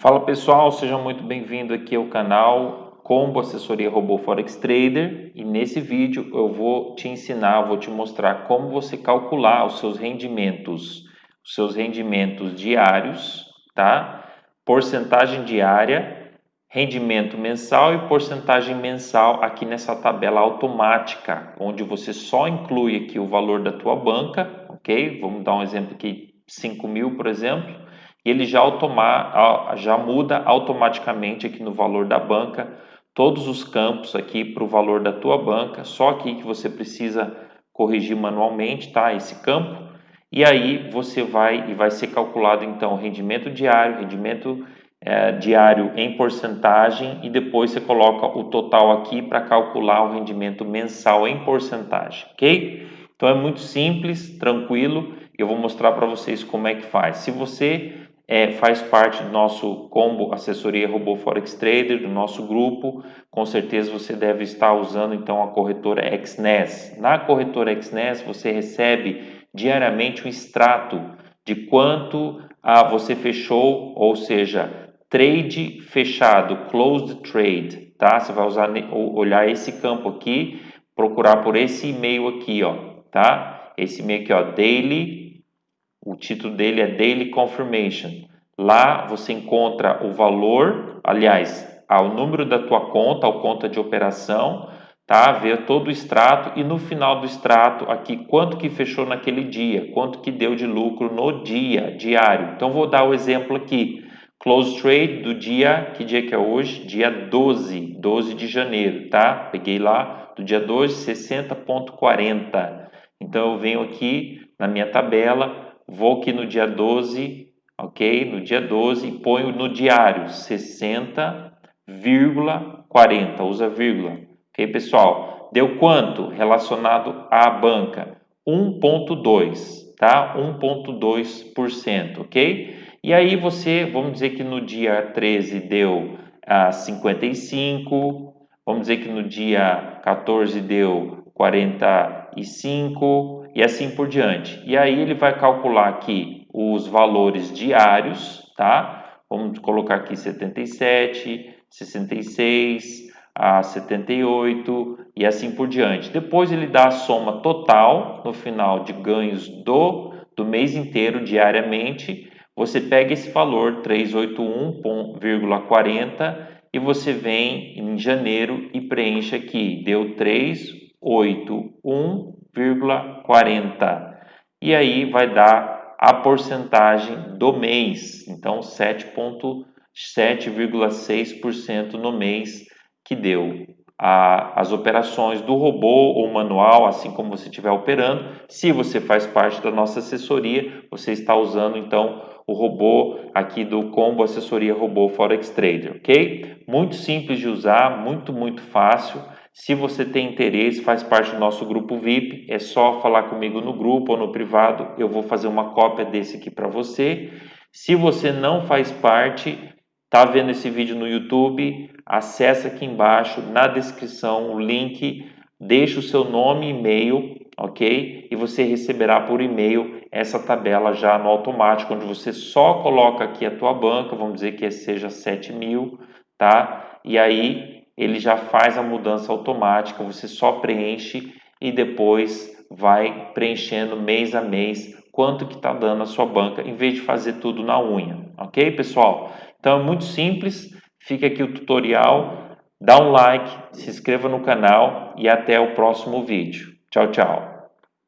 Fala pessoal, seja muito bem-vindo aqui ao canal Combo Assessoria Robô Forex Trader e nesse vídeo eu vou te ensinar, vou te mostrar como você calcular os seus rendimentos, os seus rendimentos diários, tá? Porcentagem diária, rendimento mensal e porcentagem mensal aqui nessa tabela automática, onde você só inclui aqui o valor da tua banca, ok? Vamos dar um exemplo aqui, 5 mil, por exemplo ele já, já muda automaticamente aqui no valor da banca todos os campos aqui para o valor da tua banca, só aqui que você precisa corrigir manualmente, tá? Esse campo, e aí você vai e vai ser calculado então rendimento diário, rendimento é, diário em porcentagem e depois você coloca o total aqui para calcular o rendimento mensal em porcentagem, ok? Então é muito simples, tranquilo, eu vou mostrar para vocês como é que faz. Se você é, faz parte do nosso combo assessoria robô forex trader do nosso grupo. Com certeza você deve estar usando então a corretora XNES na corretora XNES você recebe diariamente um extrato de quanto ah, você fechou ou seja trade fechado closed trade tá? Você vai usar olhar esse campo aqui procurar por esse e-mail aqui ó tá? Esse e-mail aqui ó daily o título dele é Daily Confirmation. Lá você encontra o valor, aliás, o número da tua conta, a conta de operação, tá? Ver todo o extrato e no final do extrato aqui quanto que fechou naquele dia, quanto que deu de lucro no dia, diário. Então vou dar o exemplo aqui. Close trade do dia, que dia que é hoje? Dia 12, 12 de janeiro, tá? Peguei lá do dia 12, 60.40. Então eu venho aqui na minha tabela, vou aqui no dia 12, ok? No dia 12 e ponho no diário 60,40, usa vírgula, ok pessoal? Deu quanto relacionado à banca? 1,2, tá? 1,2%, ok? E aí você, vamos dizer que no dia 13 deu ah, 55, vamos dizer que no dia 14 deu 45, e assim por diante. E aí ele vai calcular aqui os valores diários, tá? Vamos colocar aqui 77, 66, a 78 e assim por diante. Depois ele dá a soma total no final de ganhos do, do mês inteiro diariamente. Você pega esse valor 381,40 e você vem em janeiro e preenche aqui. Deu 381 7,40. E aí vai dar a porcentagem do mês. Então 7,6% no mês que deu. A, as operações do robô ou manual, assim como você estiver operando. Se você faz parte da nossa assessoria, você está usando então o robô aqui do Combo Assessoria Robô Forex Trader, ok? Muito simples de usar, muito, muito fácil. Se você tem interesse, faz parte do nosso grupo VIP, é só falar comigo no grupo ou no privado, eu vou fazer uma cópia desse aqui para você. Se você não faz parte, tá vendo esse vídeo no YouTube, acessa aqui embaixo na descrição o link, deixa o seu nome e e-mail, ok? E você receberá por e-mail essa tabela já no automático, onde você só coloca aqui a tua banca, vamos dizer que seja 7 mil, tá? E aí ele já faz a mudança automática, você só preenche e depois vai preenchendo mês a mês quanto que está dando a sua banca, em vez de fazer tudo na unha, ok pessoal? Então é muito simples, fica aqui o tutorial, dá um like, se inscreva no canal e até o próximo vídeo. Tchau, tchau!